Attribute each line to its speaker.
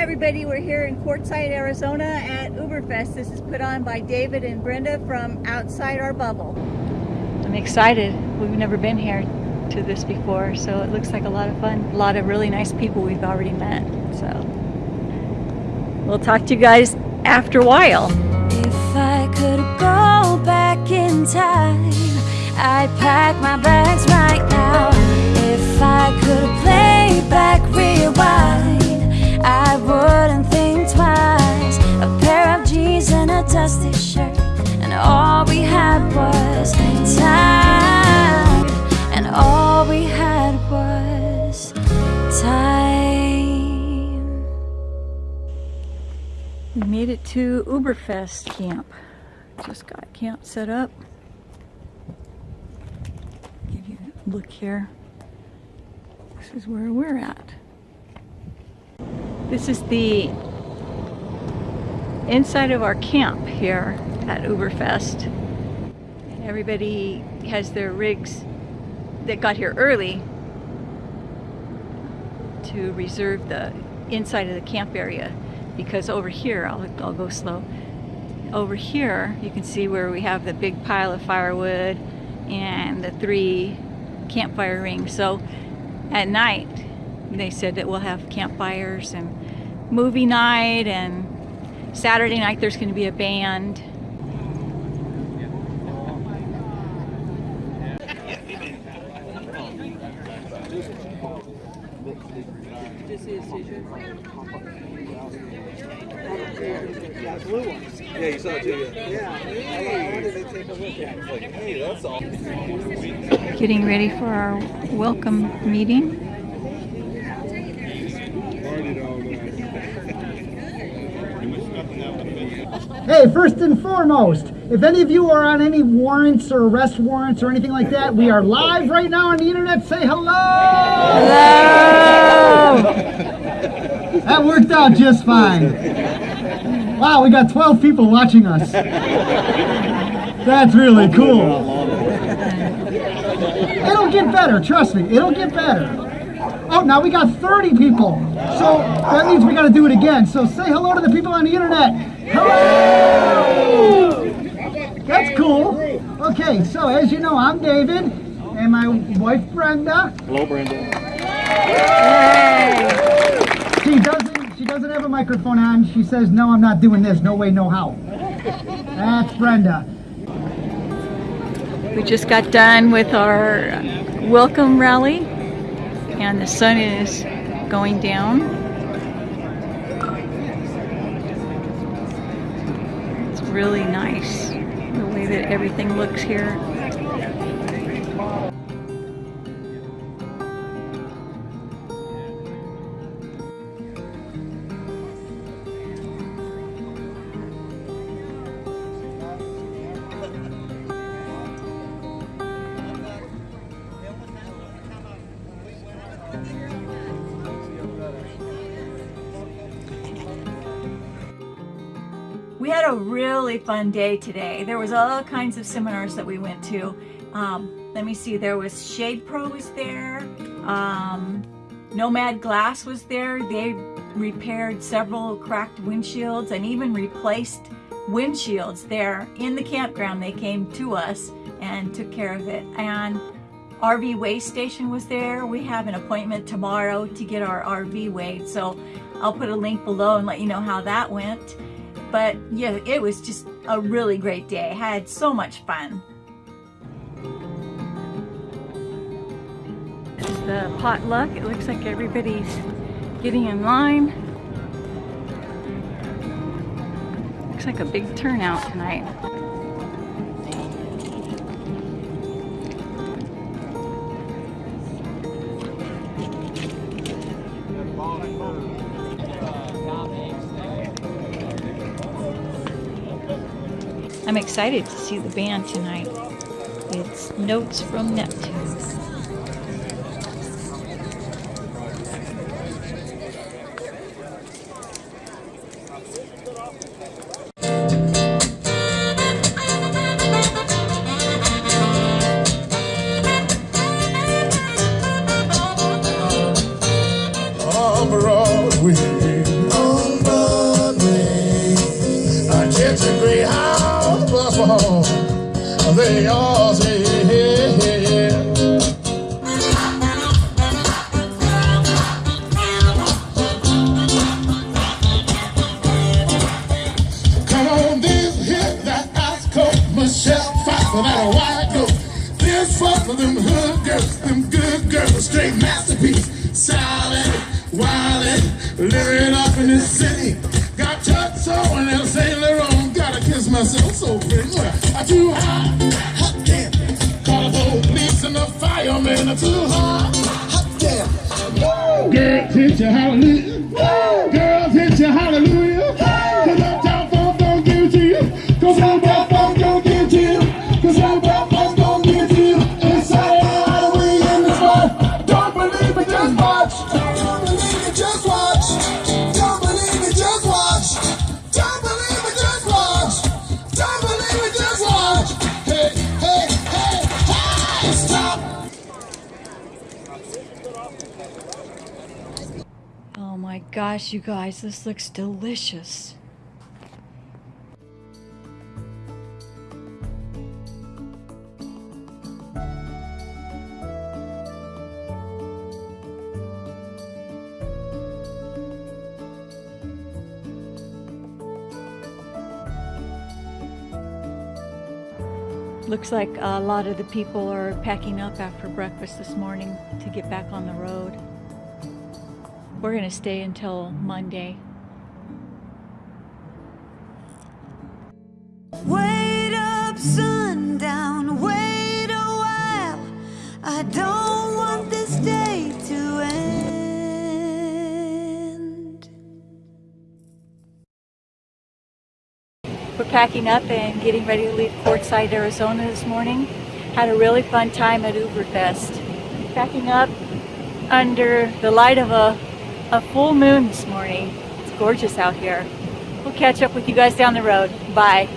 Speaker 1: Everybody, we're here in Quartzsite, Arizona at Uberfest. This is put on by David and Brenda from Outside Our Bubble.
Speaker 2: I'm excited. We've never been here to this before, so it looks like a lot of fun. A lot of really nice people we've already met, so. We'll talk to you guys after a while.
Speaker 3: If I could go back in time, I'd pack my bags
Speaker 2: to Uberfest camp. Just got camp set up. Give you a look here. This is where we're at. This is the inside of our camp here at Uberfest. And everybody has their rigs that got here early to reserve the inside of the camp area because over here, I'll, I'll go slow, over here you can see where we have the big pile of firewood and the three campfire rings. So at night they said that we'll have campfires and movie night and Saturday night there's going to be a band.
Speaker 4: Yeah, you saw it too, yeah. Yeah. I wanted to take a look at it. Like, hey, that's all.
Speaker 2: Getting ready for our welcome meeting.
Speaker 5: Hey, first and foremost, if any of you are on any warrants or arrest warrants or anything like that, we are live right now on the internet. Say hello! Hello! that worked out just fine. Wow, we got 12 people watching us. That's really cool. It'll get better, trust me, it'll get better. Oh, now we got 30 people. So that means we got to do it again. So say hello to the people on the internet. Hello! That's cool. Okay, so as you know, I'm David, and my wife Brenda.
Speaker 4: Uh, Hello, Brenda.
Speaker 5: She doesn't. She doesn't have a microphone on. She says, "No, I'm not doing this. No way, no how." That's Brenda.
Speaker 2: We just got done with our welcome rally and the sun is going down. It's really nice the way that everything looks here. We had a really fun day today. There was all kinds of seminars that we went to. Um, let me see, there was Shade Pro was there, um, Nomad Glass was there. They repaired several cracked windshields and even replaced windshields there in the campground. They came to us and took care of it. And RV Weigh Station was there. We have an appointment tomorrow to get our RV weighed. So I'll put a link below and let you know how that went. But yeah, it was just a really great day. I had so much fun. Is the potluck. It looks like everybody's getting in line. Looks like a big turnout tonight. I'm excited to see the band tonight. It's Notes from Neptune.
Speaker 6: Straight masterpiece. Solid, wildin', living up in this city. Got touch on El Saint Laurent, gotta kiss myself so pretty. I too hot, hot damn. Call the police and the fireman, I too hot, hot damn. Girls hit you hallelujah. Girls hit you hallelujah.
Speaker 2: Gosh, you guys, this looks delicious. Looks like a lot of the people are packing up after breakfast this morning to get back on the road. We're going to stay until Monday.
Speaker 3: Wait up, sundown, wait a while. I don't want this day to end.
Speaker 2: We're packing up and getting ready to leave Quartzsite, Arizona this morning. Had a really fun time at Uberfest. Packing up under the light of a, a full moon this morning. It's gorgeous out here. We'll catch up with you guys down the road. Bye.